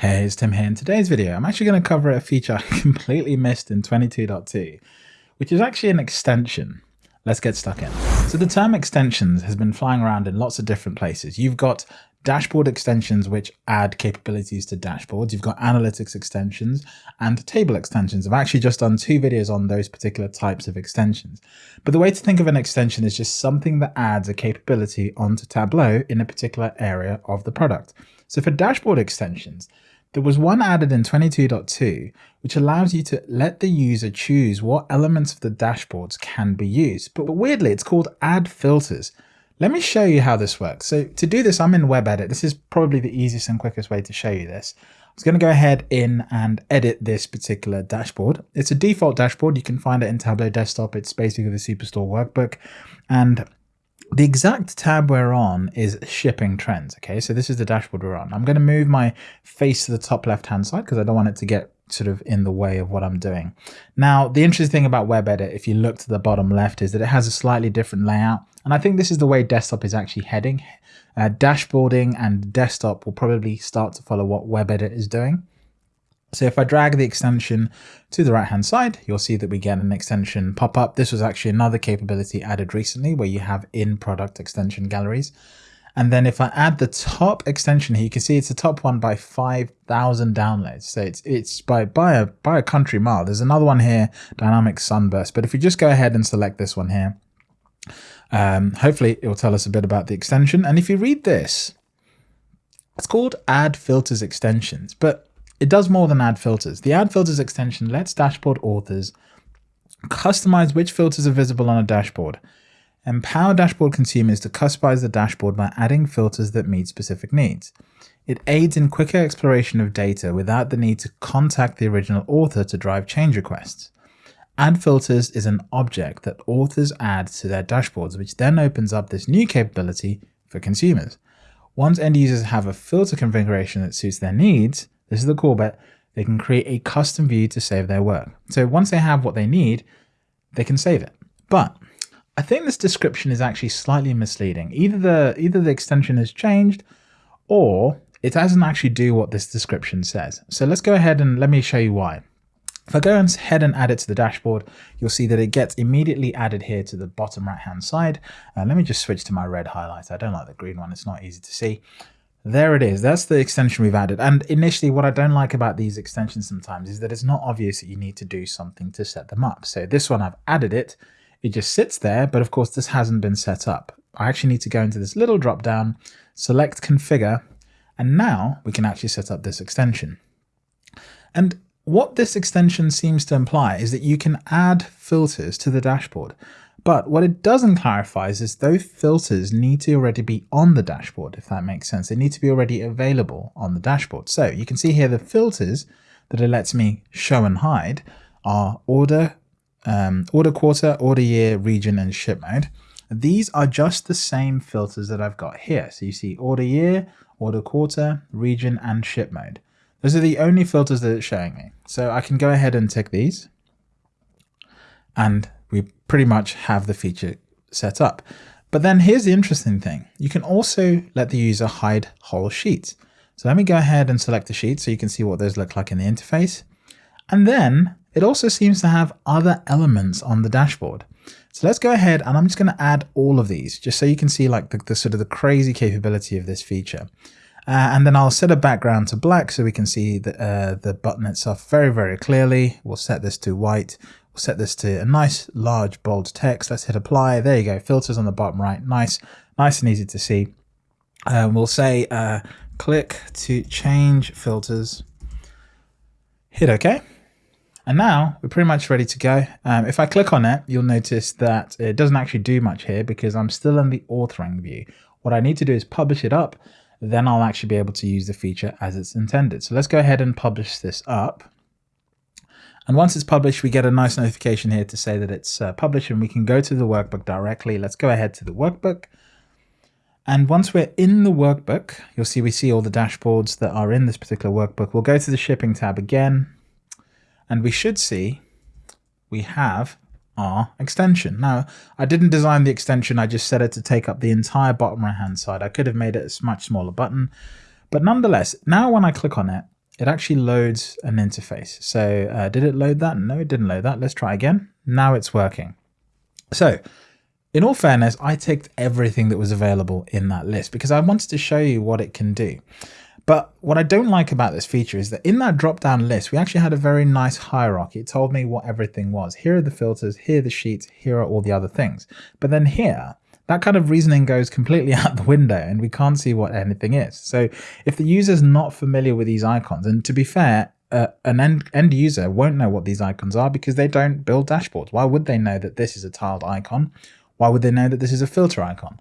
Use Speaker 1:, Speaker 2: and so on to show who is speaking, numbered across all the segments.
Speaker 1: Hey, it's Tim here. In today's video, I'm actually going to cover a feature I completely missed in 22.2, which is actually an extension. Let's get stuck in. So the term extensions has been flying around in lots of different places. You've got dashboard extensions which add capabilities to dashboards. You've got analytics extensions and table extensions. I've actually just done two videos on those particular types of extensions. But the way to think of an extension is just something that adds a capability onto Tableau in a particular area of the product. So for dashboard extensions, there was one added in 22.2 which allows you to let the user choose what elements of the dashboards can be used. But weirdly, it's called add filters. Let me show you how this works. So to do this, I'm in web edit. This is probably the easiest and quickest way to show you this. I was going to go ahead in and edit this particular dashboard. It's a default dashboard. You can find it in Tableau Desktop. It's basically the Superstore workbook. And the exact tab we're on is shipping trends. Okay, so this is the dashboard we're on. I'm going to move my face to the top left hand side because I don't want it to get sort of in the way of what I'm doing. Now, the interesting thing about web edit, if you look to the bottom left, is that it has a slightly different layout. And I think this is the way desktop is actually heading. Uh, dashboarding and desktop will probably start to follow what web edit is doing. So if I drag the extension to the right hand side, you'll see that we get an extension pop up. This was actually another capability added recently where you have in product extension galleries. And then if I add the top extension here, you can see it's the top one by 5,000 downloads. So it's it's by, by, a, by a country mile. There's another one here, Dynamic Sunburst. But if we just go ahead and select this one here, um, hopefully it will tell us a bit about the extension. And if you read this, it's called Add Filters Extensions. But it does more than add filters. The add filters extension lets dashboard authors customize which filters are visible on a dashboard. Empower dashboard consumers to customize the dashboard by adding filters that meet specific needs. It aids in quicker exploration of data without the need to contact the original author to drive change requests. Add filters is an object that authors add to their dashboards, which then opens up this new capability for consumers. Once end users have a filter configuration that suits their needs, this is the cool bit. They can create a custom view to save their work. So once they have what they need, they can save it. But I think this description is actually slightly misleading. Either the either the extension has changed or it doesn't actually do what this description says. So let's go ahead and let me show you why. If I go ahead and add it to the dashboard, you'll see that it gets immediately added here to the bottom right hand side. Uh, let me just switch to my red highlighter. I don't like the green one. It's not easy to see. There it is. That's the extension we've added. And initially, what I don't like about these extensions sometimes is that it's not obvious that you need to do something to set them up. So this one, I've added it. It just sits there, but of course, this hasn't been set up. I actually need to go into this little drop down, select configure, and now we can actually set up this extension. And what this extension seems to imply is that you can add filters to the dashboard. But what it doesn't clarify is those filters need to already be on the dashboard, if that makes sense. They need to be already available on the dashboard. So you can see here the filters that it lets me show and hide are order, um, order quarter, order year, region, and ship mode. These are just the same filters that I've got here. So you see order year, order quarter, region, and ship mode. Those are the only filters that it's showing me. So I can go ahead and tick these and we pretty much have the feature set up. But then here's the interesting thing. You can also let the user hide whole sheets. So let me go ahead and select the sheet so you can see what those look like in the interface. And then it also seems to have other elements on the dashboard. So let's go ahead and I'm just going to add all of these just so you can see like the, the sort of the crazy capability of this feature. Uh, and then I'll set a background to black so we can see the, uh, the button itself very, very clearly. We'll set this to white set this to a nice large bold text. Let's hit apply. There you go. Filters on the bottom right. Nice, nice and easy to see. Um, we'll say uh, click to change filters. Hit OK. And now we're pretty much ready to go. Um, if I click on it, you'll notice that it doesn't actually do much here because I'm still in the authoring view. What I need to do is publish it up, then I'll actually be able to use the feature as it's intended. So let's go ahead and publish this up. And once it's published, we get a nice notification here to say that it's uh, published and we can go to the workbook directly. Let's go ahead to the workbook. And once we're in the workbook, you'll see we see all the dashboards that are in this particular workbook. We'll go to the shipping tab again, and we should see we have our extension. Now, I didn't design the extension, I just set it to take up the entire bottom right hand side. I could have made it a much smaller button, but nonetheless, now when I click on it, it actually loads an interface. So uh, did it load that? No, it didn't load that. Let's try again. Now it's working. So in all fairness, I ticked everything that was available in that list because I wanted to show you what it can do. But what I don't like about this feature is that in that drop down list, we actually had a very nice hierarchy. It told me what everything was. Here are the filters, here are the sheets, here are all the other things. But then here, that kind of reasoning goes completely out the window and we can't see what anything is. So if the user's not familiar with these icons, and to be fair, uh, an end, end user won't know what these icons are because they don't build dashboards. Why would they know that this is a tiled icon? Why would they know that this is a filter icon?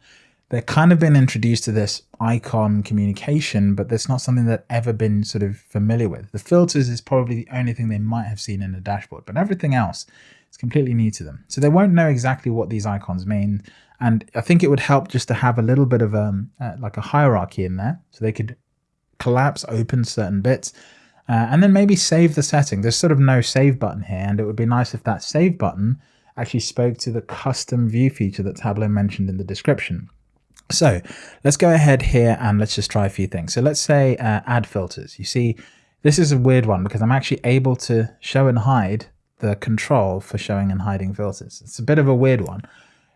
Speaker 1: they're kind of been introduced to this icon communication, but that's not something that ever been sort of familiar with. The filters is probably the only thing they might have seen in a dashboard, but everything else is completely new to them. So they won't know exactly what these icons mean. And I think it would help just to have a little bit of um, uh, like a hierarchy in there so they could collapse open certain bits uh, and then maybe save the setting. There's sort of no save button here, and it would be nice if that save button actually spoke to the custom view feature that Tableau mentioned in the description. So let's go ahead here and let's just try a few things. So let's say uh, add filters. You see, this is a weird one because I'm actually able to show and hide the control for showing and hiding filters. It's a bit of a weird one.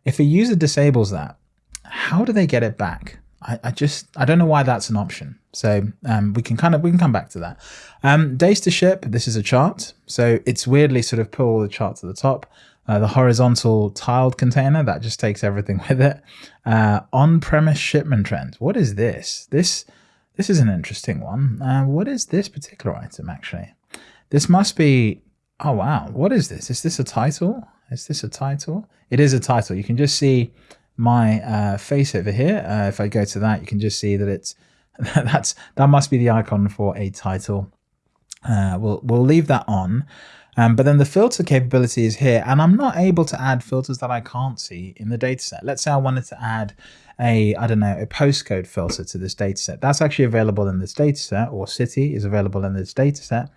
Speaker 1: If a user disables that, how do they get it back? I, I just, I don't know why that's an option. So um, we can kind of, we can come back to that. Um, days to ship, this is a chart. So it's weirdly sort of put all the charts at the top. Uh, the horizontal tiled container, that just takes everything with it. Uh, On-premise shipment trends. What is this? This this is an interesting one. Uh, what is this particular item, actually? This must be... Oh, wow. What is this? Is this a title? Is this a title? It is a title. You can just see my uh, face over here. Uh, if I go to that, you can just see that it's that's that must be the icon for a title. Uh, we'll we'll leave that on. Um, but then the filter capability is here, and I'm not able to add filters that I can't see in the dataset. Let's say I wanted to add a, I don't know, a postcode filter to this dataset. That's actually available in this dataset, or city is available in this dataset,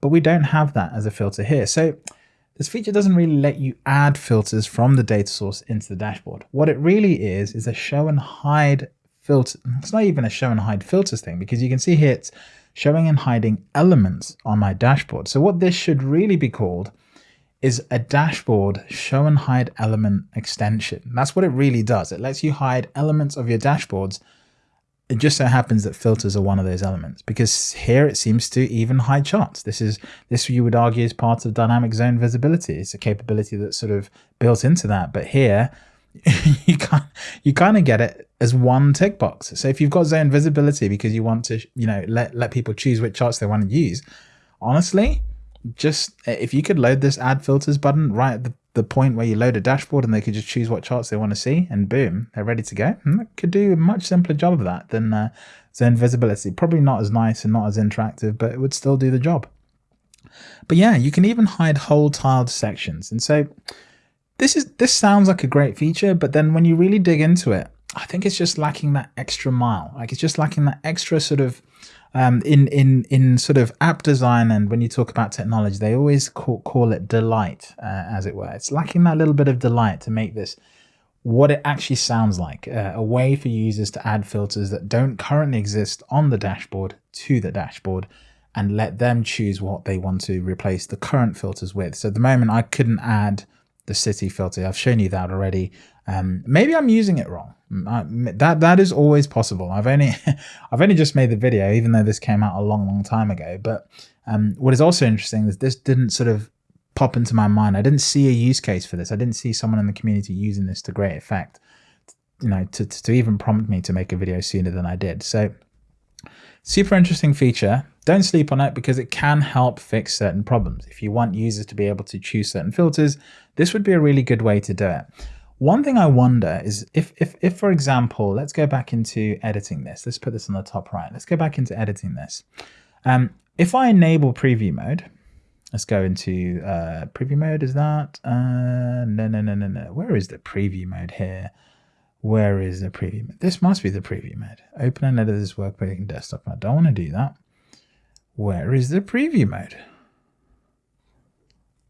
Speaker 1: but we don't have that as a filter here. So this feature doesn't really let you add filters from the data source into the dashboard. What it really is, is a show and hide filter. It's not even a show and hide filters thing, because you can see here it's showing and hiding elements on my dashboard. So what this should really be called is a dashboard show and hide element extension. That's what it really does. It lets you hide elements of your dashboards. It just so happens that filters are one of those elements because here it seems to even hide charts. This is this you would argue is part of dynamic zone visibility. It's a capability that's sort of built into that. But here you can't you kind of get it as one tick box. So if you've got zone visibility because you want to, you know, let let people choose which charts they want to use, honestly, just if you could load this add filters button right at the, the point where you load a dashboard and they could just choose what charts they want to see and boom, they're ready to go. And that could do a much simpler job of that than uh, zone visibility. Probably not as nice and not as interactive, but it would still do the job. But yeah, you can even hide whole tiled sections. And so this is this sounds like a great feature, but then when you really dig into it, I think it's just lacking that extra mile. Like it's just lacking that extra sort of um, in in in sort of app design and when you talk about technology, they always call, call it delight, uh, as it were. It's lacking that little bit of delight to make this what it actually sounds like, uh, a way for users to add filters that don't currently exist on the dashboard to the dashboard and let them choose what they want to replace the current filters with. So at the moment, I couldn't add the city filter. I've shown you that already. Um, maybe I'm using it wrong. that that is always possible. I've only I've only just made the video, even though this came out a long, long time ago. But um, what is also interesting is this didn't sort of pop into my mind. I didn't see a use case for this. I didn't see someone in the community using this to great effect. You know, to to even prompt me to make a video sooner than I did. So super interesting feature. Don't sleep on it because it can help fix certain problems. If you want users to be able to choose certain filters, this would be a really good way to do it. One thing I wonder is if, if, if, for example, let's go back into editing this. Let's put this on the top right. Let's go back into editing this. Um, if I enable preview mode, let's go into uh, preview mode. Is that? Uh, no, no, no, no, no. Where is the preview mode here? Where is the preview mode? This must be the preview mode. Open and edit this workbook in desktop. I don't want to do that. Where is the preview mode?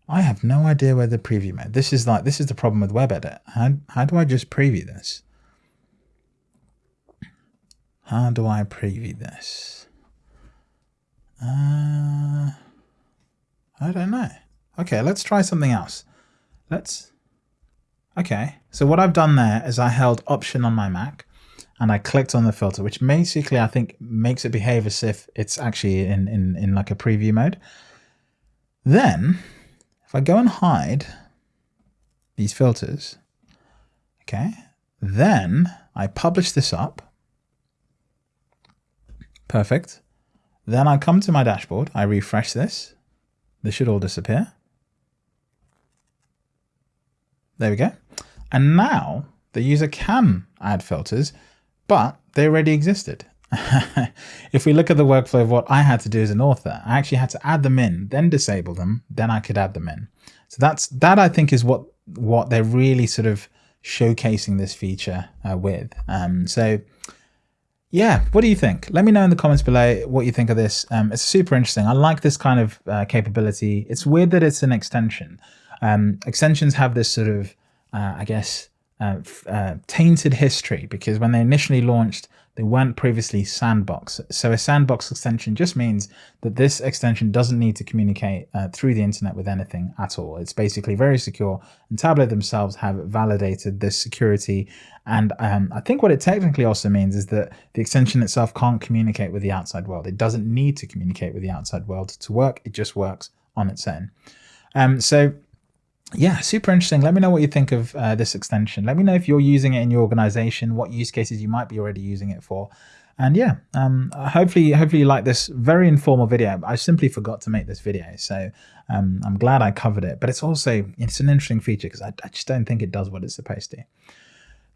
Speaker 1: I have no idea where the preview mode. This is like this is the problem with WebEdit. How how do I just preview this? How do I preview this? Uh, I don't know. Okay, let's try something else. Let's, okay. So what I've done there is I held option on my Mac and I clicked on the filter, which basically I think makes it behave as if it's actually in, in, in like a preview mode. Then if I go and hide these filters, okay, then I publish this up. Perfect. Then I come to my dashboard, I refresh this. This should all disappear. There we go. And now the user can add filters, but they already existed. if we look at the workflow of what I had to do as an author, I actually had to add them in, then disable them, then I could add them in. So that's that I think is what what they're really sort of showcasing this feature uh, with. Um, so yeah, what do you think? Let me know in the comments below what you think of this. Um, it's super interesting. I like this kind of uh, capability. It's weird that it's an extension. Um, extensions have this sort of, uh, I guess, uh, uh, tainted history because when they initially launched, they weren't previously sandbox. So a sandbox extension just means that this extension doesn't need to communicate uh, through the internet with anything at all. It's basically very secure and Tableau themselves have validated this security. And um, I think what it technically also means is that the extension itself can't communicate with the outside world. It doesn't need to communicate with the outside world to work. It just works on its own. Um, so yeah, super interesting. Let me know what you think of uh, this extension. Let me know if you're using it in your organization, what use cases you might be already using it for. And yeah, um, hopefully, hopefully you like this very informal video. I simply forgot to make this video, so um, I'm glad I covered it. But it's also it's an interesting feature because I, I just don't think it does what it's supposed to.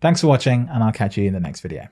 Speaker 1: Thanks for watching, and I'll catch you in the next video.